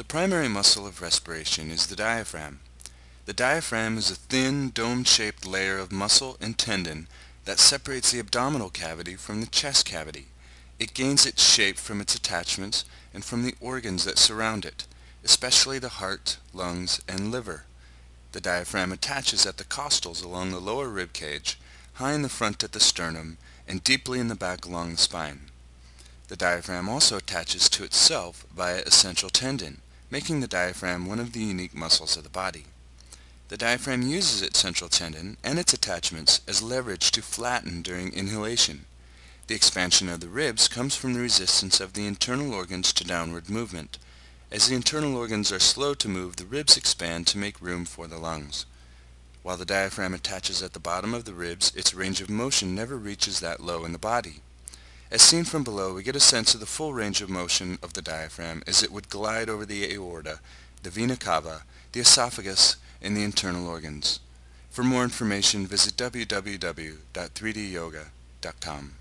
The primary muscle of respiration is the diaphragm. The diaphragm is a thin, dome-shaped layer of muscle and tendon that separates the abdominal cavity from the chest cavity. It gains its shape from its attachments and from the organs that surround it, especially the heart, lungs, and liver. The diaphragm attaches at the costals along the lower rib cage, high in the front at the sternum, and deeply in the back along the spine. The diaphragm also attaches to itself via a central tendon, making the diaphragm one of the unique muscles of the body. The diaphragm uses its central tendon and its attachments as leverage to flatten during inhalation. The expansion of the ribs comes from the resistance of the internal organs to downward movement. As the internal organs are slow to move, the ribs expand to make room for the lungs. While the diaphragm attaches at the bottom of the ribs, its range of motion never reaches that low in the body. As seen from below, we get a sense of the full range of motion of the diaphragm as it would glide over the aorta, the vena cava, the esophagus, and the internal organs. For more information, visit www.3dyoga.com.